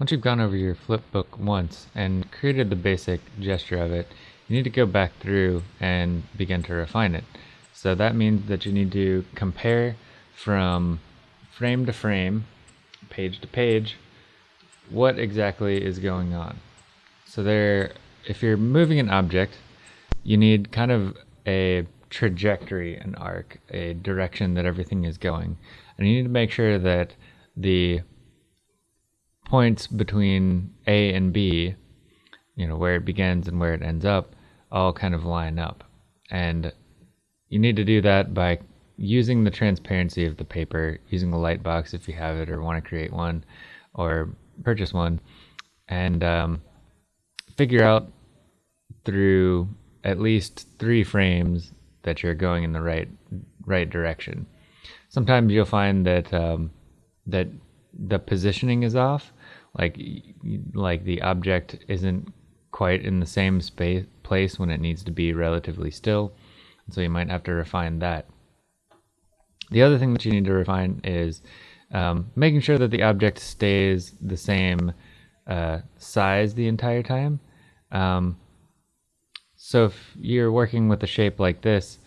Once you've gone over your flipbook once and created the basic gesture of it, you need to go back through and begin to refine it. So that means that you need to compare from frame to frame, page to page, what exactly is going on. So there, if you're moving an object, you need kind of a trajectory, an arc, a direction that everything is going. And you need to make sure that the points between A and B, you know, where it begins and where it ends up, all kind of line up. And you need to do that by using the transparency of the paper, using a light box if you have it or want to create one or purchase one, and um, figure out through at least three frames that you're going in the right right direction. Sometimes you'll find that um, that the positioning is off, like like the object isn't quite in the same space place when it needs to be relatively still so you might have to refine that. The other thing that you need to refine is um, making sure that the object stays the same uh, size the entire time. Um, so if you're working with a shape like this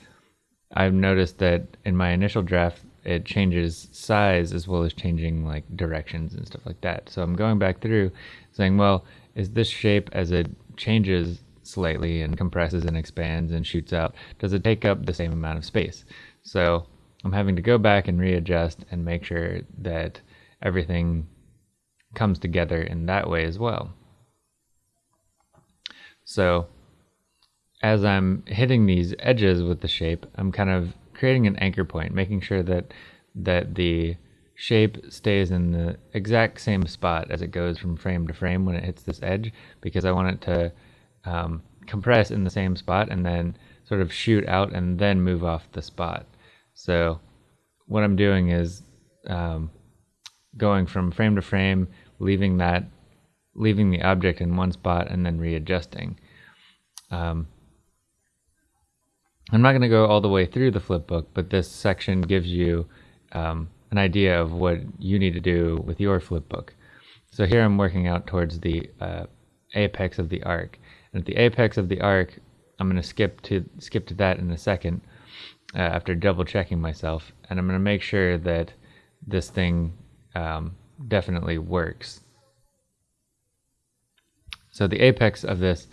I've noticed that in my initial draft it changes size as well as changing like directions and stuff like that. So I'm going back through saying, well, is this shape as it changes slightly and compresses and expands and shoots out, does it take up the same amount of space? So I'm having to go back and readjust and make sure that everything comes together in that way as well. So as I'm hitting these edges with the shape, I'm kind of creating an anchor point, making sure that that the shape stays in the exact same spot as it goes from frame to frame when it hits this edge because I want it to um, compress in the same spot and then sort of shoot out and then move off the spot. So what I'm doing is um, going from frame to frame, leaving that, leaving the object in one spot and then readjusting. Um, I'm not going to go all the way through the flip book, but this section gives you um, an idea of what you need to do with your flip book. So here I'm working out towards the uh, apex of the arc. And at the apex of the arc, I'm going to skip to skip to that in a second uh, after double checking myself. And I'm going to make sure that this thing um, definitely works. So the apex of this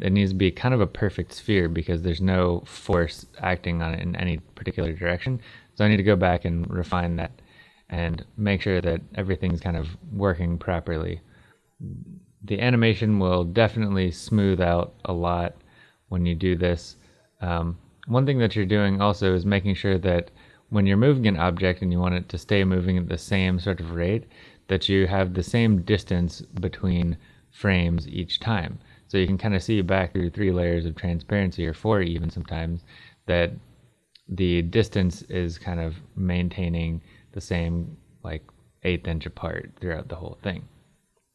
it needs to be kind of a perfect sphere because there's no force acting on it in any particular direction. So I need to go back and refine that and make sure that everything's kind of working properly. The animation will definitely smooth out a lot when you do this. Um, one thing that you're doing also is making sure that when you're moving an object and you want it to stay moving at the same sort of rate, that you have the same distance between frames each time. So you can kind of see back through three layers of transparency or four even sometimes that the distance is kind of maintaining the same like eighth inch apart throughout the whole thing.